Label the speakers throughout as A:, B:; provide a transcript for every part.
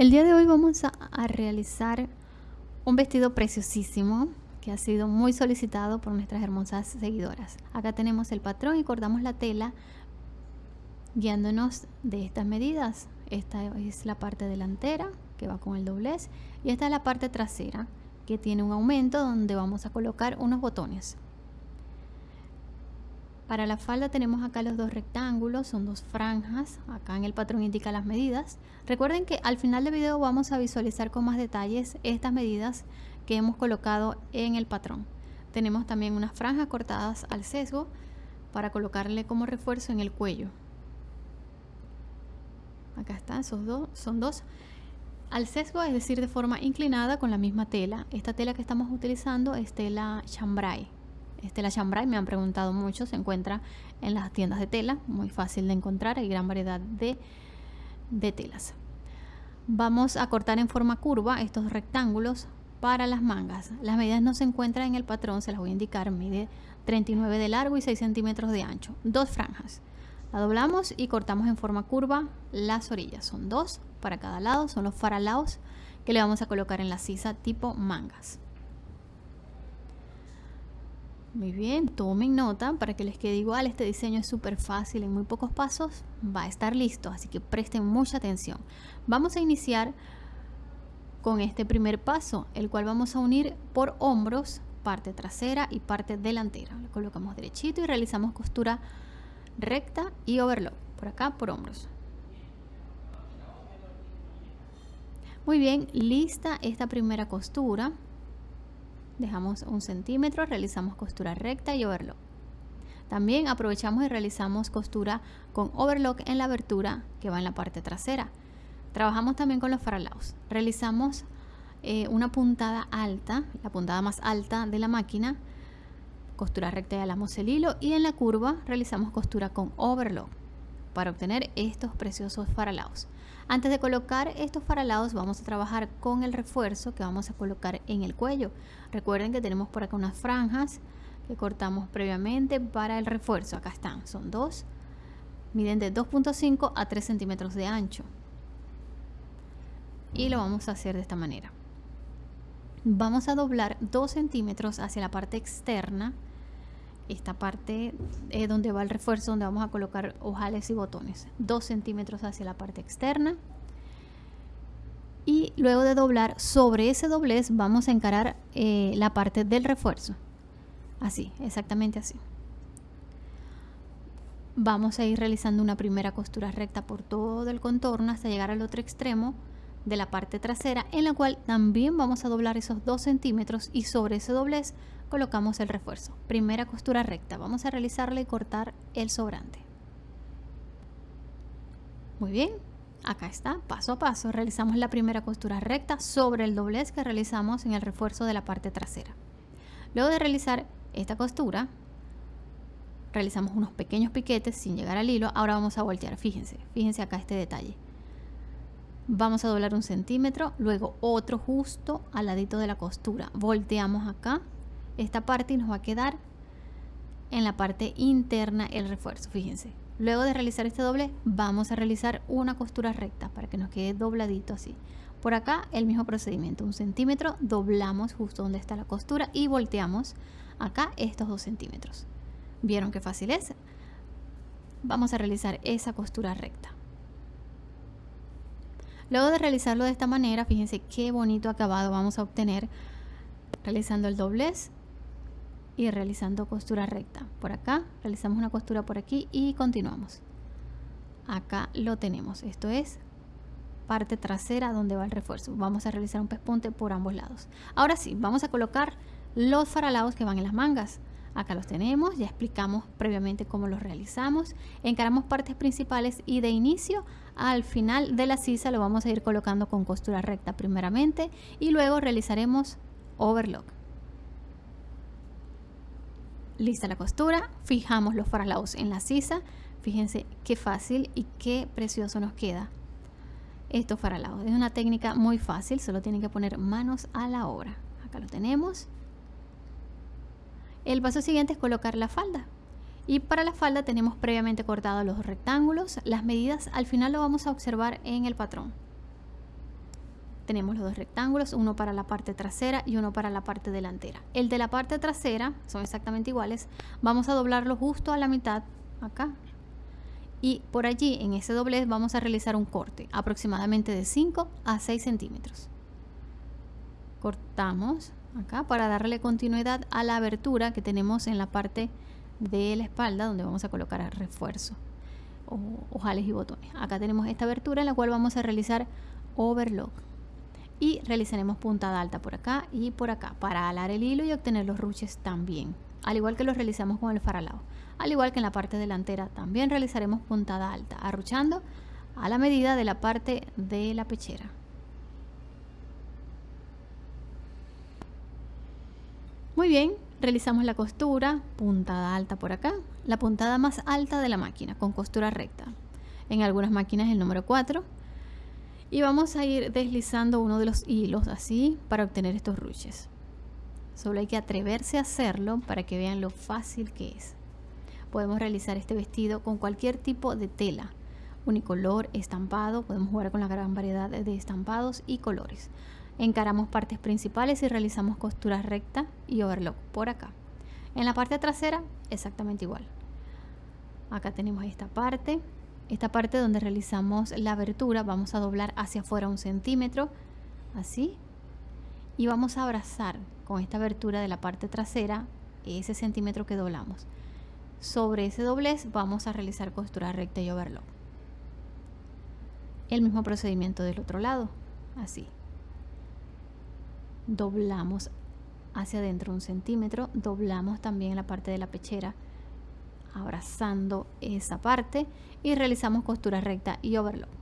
A: El día de hoy vamos a, realizar un vestido preciosísimo que ha sido muy solicitado por nuestras hermosas seguidoras. Acá tenemos el patrón y cortamos la tela guiándonos de estas medidas. Esta es la parte delantera que va con el doblez y esta es la parte trasera que tiene un aumento donde vamos a colocar unos botones. Para la falda tenemos acá los dos rectángulos, son dos franjas, acá en el patrón indica las medidas. Recuerden que al final del video vamos a visualizar con más detalles estas medidas que hemos colocado en el patrón. Tenemos también unas franjas cortadas al sesgo para colocarle como refuerzo en el cuello. Acá están, esos dos, son dos. Al sesgo, es decir, de forma inclinada con la misma tela. Esta tela que estamos utilizando es tela chambray. Este la chambray me han preguntado mucho, se encuentra en las tiendas de tela, muy fácil de encontrar, hay gran variedad de, telas. Vamos a cortar en forma curva estos rectángulos para las mangas. Las medidas no se encuentran en el patrón, se las voy a indicar, mide 39 de largo y 6 centímetros de ancho, dos franjas. La doblamos y cortamos en forma curva las orillas, son dos para cada lado, son los faralaos que le vamos a colocar en la sisa tipo mangas. Muy bien, tomen nota para que les quede igual. Este diseño es súper fácil, en muy pocos pasos va a estar listo, así que presten mucha atención. Vamos a iniciar con este primer paso, el cual vamos a unir por hombros, parte trasera y parte delantera. Lo colocamos derechito y realizamos costura recta y overlock, por acá por hombros. Muy bien, lista esta primera costura dejamos un centímetro, realizamos costura recta y overlock. También aprovechamos y realizamos costura con overlock en la abertura que va en la parte trasera. Trabajamos también con los faralaos. Realizamos eh, una puntada alta, la puntada más alta de la máquina, costura recta y alamos el hilo y en la curva realizamos costura con overlock para obtener estos preciosos faralaos. Antes de colocar estos faralados vamos a trabajar con el refuerzo que vamos a colocar en el cuello. Recuerden que tenemos por acá unas franjas que cortamos previamente para el refuerzo. Acá están, son dos. Miden de 2.5 a 3 centímetros de ancho. Y lo vamos a hacer de esta manera. Vamos a doblar 2 centímetros hacia la parte externa esta parte es donde va el refuerzo donde vamos a colocar ojales y botones 2 centímetros hacia la parte externa. Y luego de doblar sobre ese doblez vamos a encarar eh, la parte del refuerzo. Así exactamente así. Vamos a ir realizando una primera costura recta por todo el contorno hasta llegar al otro extremo de la parte trasera en la cual también vamos a doblar esos 2 centímetros y sobre ese doblez colocamos el refuerzo. Primera costura recta, vamos a realizarla y cortar el sobrante. Muy bien, acá está, paso a paso, realizamos la primera costura recta sobre el doblez que realizamos en el refuerzo de la parte trasera. Luego de realizar esta costura, realizamos unos pequeños piquetes sin llegar al hilo. Ahora vamos a voltear, fíjense, fíjense acá este detalle. Vamos a doblar un centímetro, luego otro justo al ladito de la costura. Volteamos acá esta parte y nos va a quedar en la parte interna el refuerzo, fíjense. Luego de realizar este doble, vamos a realizar una costura recta para que nos quede dobladito así. Por acá el mismo procedimiento, un centímetro, doblamos justo donde está la costura y volteamos acá estos dos centímetros. ¿Vieron qué fácil es? Vamos a realizar esa costura recta. Luego de realizarlo de esta manera, fíjense qué bonito acabado vamos a obtener realizando el doblez y realizando costura recta. Por acá realizamos una costura por aquí y continuamos. Acá lo tenemos. Esto es parte trasera donde va el refuerzo. Vamos a realizar un pespunte por ambos lados. Ahora sí vamos a colocar los faralados que van en las mangas. Acá los tenemos ya explicamos previamente cómo los realizamos. Encaramos partes principales y de inicio al final de la sisa lo vamos a ir colocando con costura recta primeramente y luego realizaremos overlock lista la costura, fijamos los faralaos en la sisa, fíjense qué fácil y qué precioso nos queda estos faralaos. Es una técnica muy fácil, solo tienen que poner manos a la obra. Acá lo tenemos. El paso siguiente es colocar la falda. Y para la falda tenemos previamente cortado los rectángulos. Las medidas al final lo vamos a observar en el patrón. Tenemos los dos rectángulos, uno para la parte trasera y uno para la parte delantera. El de la parte trasera son exactamente iguales. Vamos a doblarlo justo a la mitad, acá. Y por allí, en ese doblez, vamos a realizar un corte, aproximadamente de 5 a 6 centímetros. Cortamos acá para darle continuidad a la abertura que tenemos en la parte de la espalda, donde vamos a colocar el refuerzo, o ojales y botones. Acá tenemos esta abertura en la cual vamos a realizar overlock y realizaremos puntada alta por acá y por acá para alar el hilo y obtener los ruches también al igual que lo realizamos con el faralao. Al igual que en la parte delantera también realizaremos puntada alta arruchando a la medida de la parte de la pechera. Muy bien realizamos la costura puntada alta por acá la puntada más alta de la máquina con costura recta. En algunas máquinas el número 4 y vamos a ir deslizando uno de los hilos así para obtener estos ruches. Solo hay que atreverse a hacerlo para que vean lo fácil que es. Podemos realizar este vestido con cualquier tipo de tela unicolor, estampado, podemos jugar con la gran variedad de estampados y colores. Encaramos partes principales y realizamos costura recta y overlock por acá. En la parte trasera exactamente igual. Acá tenemos esta parte esta parte donde realizamos la abertura vamos a doblar hacia afuera un centímetro así y vamos a abrazar con esta abertura de la parte trasera ese centímetro que doblamos. Sobre ese doblez vamos a realizar costura recta y overlock. El mismo procedimiento del otro lado así. Doblamos hacia adentro un centímetro doblamos también la parte de la pechera abrazando esa parte y realizamos costura recta y overlock.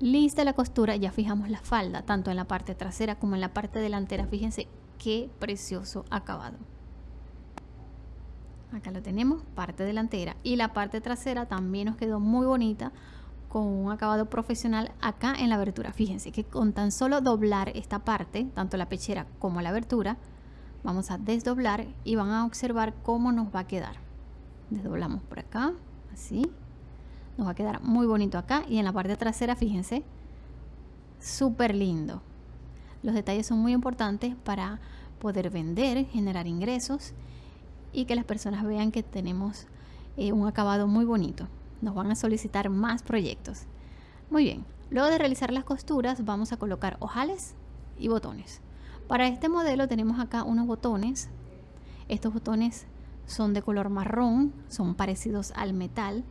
A: Lista la costura, ya fijamos la falda, tanto en la parte trasera como en la parte delantera. Fíjense qué precioso acabado. Acá lo tenemos, parte delantera. Y la parte trasera también nos quedó muy bonita con un acabado profesional acá en la abertura. Fíjense que con tan solo doblar esta parte, tanto la pechera como la abertura, vamos a desdoblar y van a observar cómo nos va a quedar. Desdoblamos por acá, así. Nos va a quedar muy bonito acá y en la parte trasera, fíjense, súper lindo. Los detalles son muy importantes para poder vender, generar ingresos y que las personas vean que tenemos eh, un acabado muy bonito nos van a solicitar más proyectos. Muy bien, luego de realizar las costuras vamos a colocar ojales y botones. Para este modelo tenemos acá unos botones. Estos botones son de color marrón, son parecidos al metal.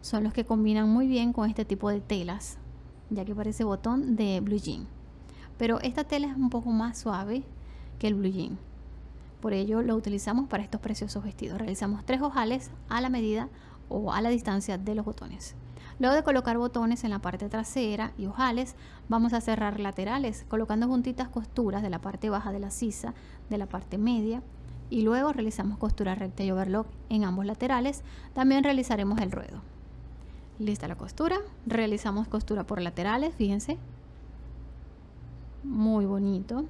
A: Son los que combinan muy bien con este tipo de telas, ya que parece botón de blue jean. Pero esta tela es un poco más suave que el blue jean. Por ello lo utilizamos para estos preciosos vestidos. Realizamos tres ojales a la medida o a la distancia de los botones. Luego de colocar botones en la parte trasera y ojales, vamos a cerrar laterales colocando juntitas costuras de la parte baja de la sisa, de la parte media y luego realizamos costura recta y overlock en ambos laterales. También realizaremos el ruedo. Lista la costura, realizamos costura por laterales, fíjense. Muy bonito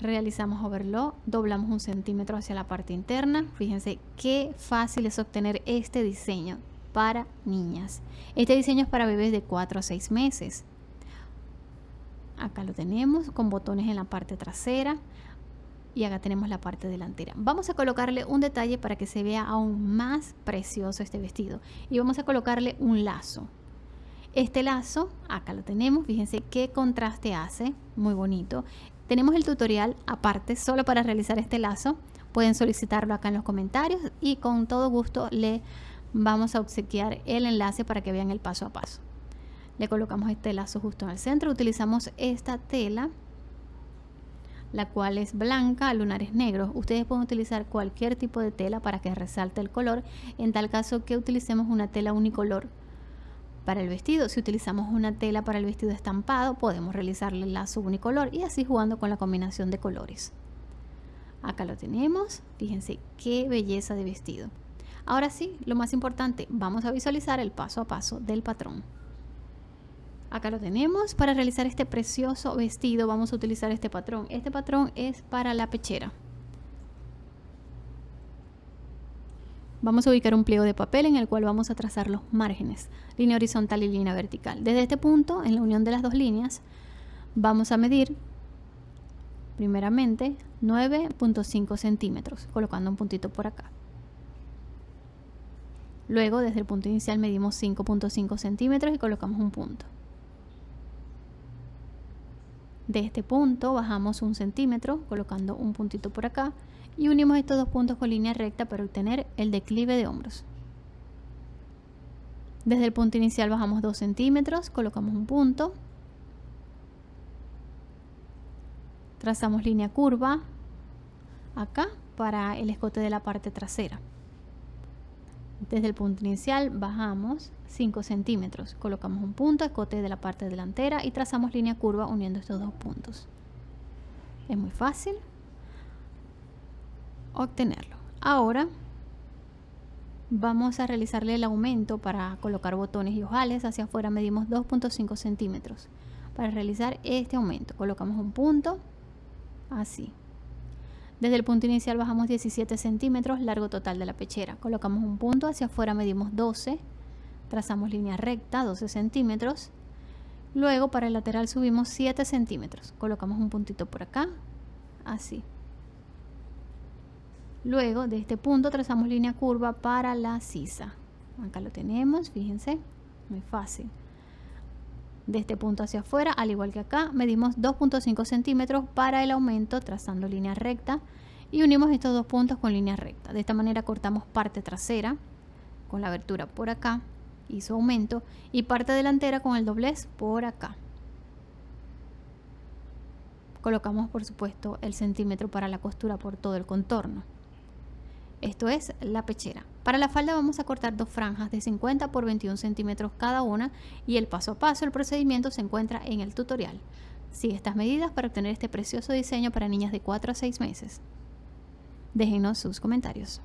A: realizamos overlock, doblamos un centímetro hacia la parte interna. Fíjense qué fácil es obtener este diseño para niñas. Este diseño es para bebés de 4 a 6 meses. Acá lo tenemos con botones en la parte trasera y acá tenemos la parte delantera. Vamos a colocarle un detalle para que se vea aún más precioso este vestido y vamos a colocarle un lazo. Este lazo, acá lo tenemos, fíjense qué contraste hace, muy bonito. Tenemos el tutorial aparte solo para realizar este lazo. Pueden solicitarlo acá en los comentarios y con todo gusto le vamos a obsequiar el enlace para que vean el paso a paso. Le colocamos este lazo justo en el centro. Utilizamos esta tela, la cual es blanca, lunares negros. Ustedes pueden utilizar cualquier tipo de tela para que resalte el color. En tal caso que utilicemos una tela unicolor para el vestido. Si utilizamos una tela para el vestido estampado, podemos realizarle el lazo unicolor y así jugando con la combinación de colores. Acá lo tenemos. Fíjense qué belleza de vestido. Ahora sí, lo más importante, vamos a visualizar el paso a paso del patrón. Acá lo tenemos. Para realizar este precioso vestido vamos a utilizar este patrón. Este patrón es para la pechera. Vamos a ubicar un pliego de papel en el cual vamos a trazar los márgenes, línea horizontal y línea vertical. Desde este punto, en la unión de las dos líneas, vamos a medir primeramente 9.5 centímetros, colocando un puntito por acá. Luego, desde el punto inicial medimos 5.5 centímetros y colocamos un punto. De este punto bajamos un centímetro, colocando un puntito por acá y unimos estos dos puntos con línea recta para obtener el declive de hombros. Desde el punto inicial bajamos 2 centímetros, colocamos un punto, trazamos línea curva acá para el escote de la parte trasera. Desde el punto inicial bajamos 5 centímetros, colocamos un punto, escote de la parte delantera y trazamos línea curva uniendo estos dos puntos. Es muy fácil, obtenerlo. Ahora vamos a realizarle el aumento para colocar botones y ojales. Hacia afuera medimos 2.5 centímetros. Para realizar este aumento colocamos un punto así. Desde el punto inicial bajamos 17 centímetros, largo total de la pechera. Colocamos un punto, hacia afuera medimos 12, trazamos línea recta, 12 centímetros. Luego para el lateral subimos 7 centímetros. Colocamos un puntito por acá, así. Luego de este punto trazamos línea curva para la sisa. Acá lo tenemos, fíjense, muy fácil. De este punto hacia afuera, al igual que acá, medimos 2.5 centímetros para el aumento trazando línea recta y unimos estos dos puntos con línea recta. De esta manera cortamos parte trasera con la abertura por acá y su aumento y parte delantera con el doblez por acá. Colocamos por supuesto el centímetro para la costura por todo el contorno. Esto es la pechera. Para la falda vamos a cortar dos franjas de 50 por 21 centímetros cada una y el paso a paso, el procedimiento se encuentra en el tutorial. Sigue estas medidas para obtener este precioso diseño para niñas de 4 a 6 meses. Déjenos sus comentarios.